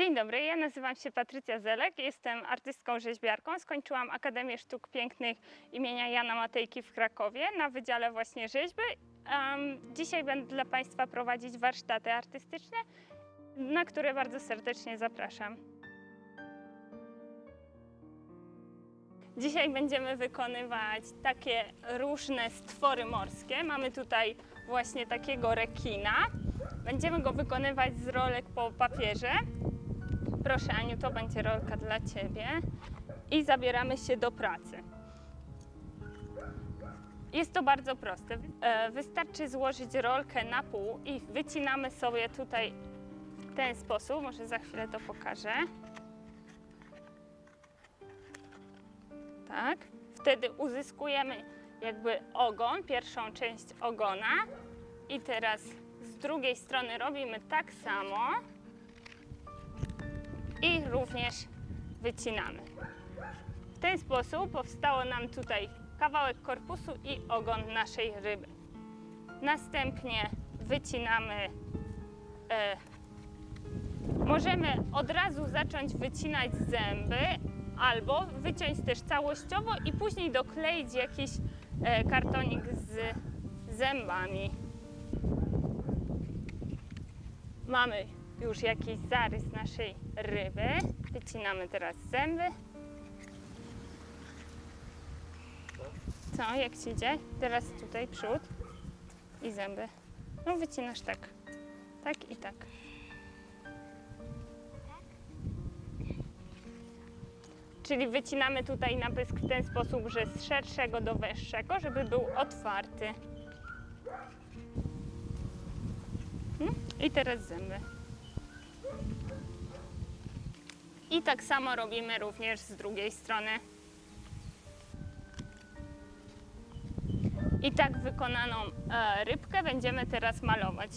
Dzień dobry, ja nazywam się Patrycja Zelek, jestem artystką rzeźbiarką. Skończyłam Akademię Sztuk Pięknych imienia Jana Matejki w Krakowie na Wydziale właśnie rzeźby. Em, dzisiaj będę dla Państwa prowadzić warsztaty artystyczne, na które bardzo serdecznie zapraszam. Dzisiaj będziemy wykonywać takie różne stwory morskie. Mamy tutaj właśnie takiego rekina. Będziemy go wykonywać z rolek po papierze. Proszę Aniu, to będzie rolka dla Ciebie. I zabieramy się do pracy. Jest to bardzo proste. E, Wystarczy złożyć rolkę na pół i wycinamy sobie tutaj w ten sposób. Może za chwilę to pokażę. Tak. Wtedy uzyskujemy jakby ogon, pierwszą część ogona. I teraz z drugiej strony robimy tak samo. I również wycinamy. W ten sposób powstało nam tutaj kawałek korpusu i ogon naszej ryby. Następnie wycinamy. E, możemy od razu zacząć wycinać zęby, albo wyciąć też całościowo i później dokleić jakiś e, kartonik z zębami. Mamy już jakiś zarys naszej ryby. Wycinamy teraz zęby. Co, jak ci idzie? Teraz tutaj przód i zęby. No wycinasz tak. Tak i tak. Czyli wycinamy tutaj na pysk w ten sposób, że z szerszego do węższego, żeby był otwarty. Mm, I teraz zęby. I tak samo robimy również z drugiej strony. I tak wykonaną e, rybkę będziemy teraz malować.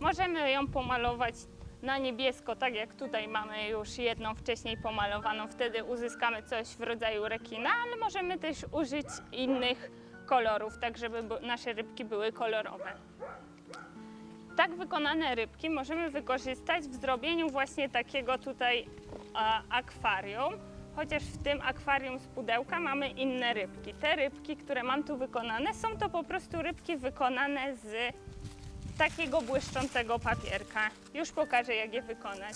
Możemy ją pomalować na niebiesko, tak jak tutaj mamy już jedną wcześniej pomalowaną, wtedy uzyskamy coś w rodzaju rekina, ale możemy też użyć innych kolorów, tak żeby nasze rybki były kolorowe. Tak wykonane rybki możemy wykorzystać w zrobieniu właśnie takiego tutaj akwarium, chociaż w tym akwarium z pudełka mamy inne rybki. Te rybki, które mam tu wykonane, są to po prostu rybki wykonane z takiego błyszczącego papierka. Już pokażę, jak je wykonać.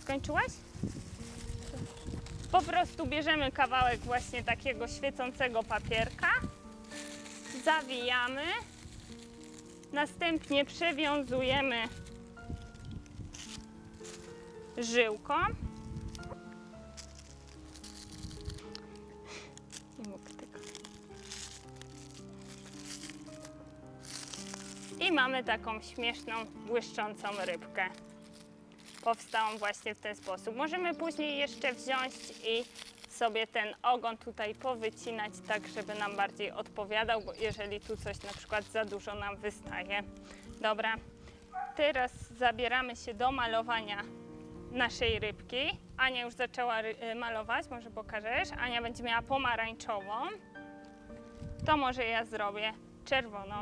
Skończyłaś? Po prostu bierzemy kawałek właśnie takiego świecącego papierka, zawijamy, następnie przewiązujemy żyłką. Mamy taką śmieszną, błyszczącą rybkę. Powstałą właśnie w ten sposób. Możemy później jeszcze wziąć i sobie ten ogon tutaj powycinać tak, żeby nam bardziej odpowiadał, bo jeżeli tu coś na przykład za dużo nam wystaje. Dobra, teraz zabieramy się do malowania naszej rybki. Ania już zaczęła y, malować, może pokażesz? Ania będzie miała pomarańczową. To może ja zrobię czerwoną.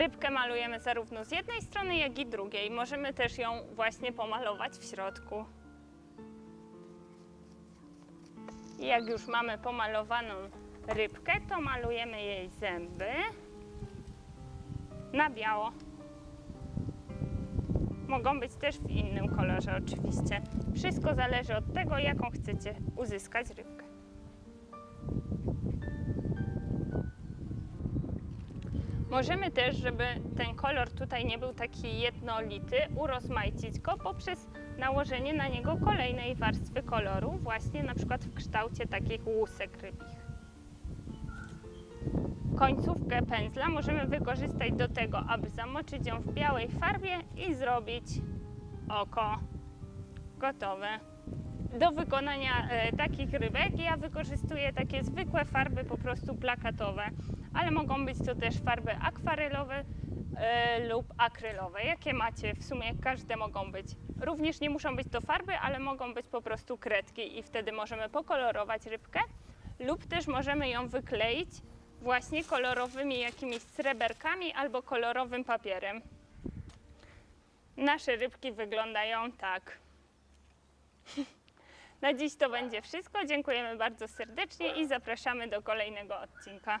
Rybkę malujemy zarówno z jednej strony, jak i drugiej. Możemy też ją właśnie pomalować w środku. I jak już mamy pomalowaną rybkę, to malujemy jej zęby na biało. Mogą być też w innym kolorze oczywiście. Wszystko zależy od tego, jaką chcecie uzyskać rybkę. Możemy też, żeby ten kolor tutaj nie był taki jednolity, urozmaicić go poprzez nałożenie na niego kolejnej warstwy koloru, właśnie na przykład w kształcie takich łusek rybich. Końcówkę pędzla możemy wykorzystać do tego, aby zamoczyć ją w białej farbie i zrobić oko gotowe. Do wykonania e, takich rybek ja wykorzystuję takie zwykłe farby po prostu plakatowe, ale mogą być to też farby akwarelowe e, lub akrylowe, jakie macie. W sumie każde mogą być. Również nie muszą być to farby, ale mogą być po prostu kredki i wtedy możemy pokolorować rybkę lub też możemy ją wykleić właśnie kolorowymi jakimiś sreberkami albo kolorowym papierem. Nasze rybki wyglądają tak. Na dziś to będzie wszystko. Dziękujemy bardzo serdecznie i zapraszamy do kolejnego odcinka.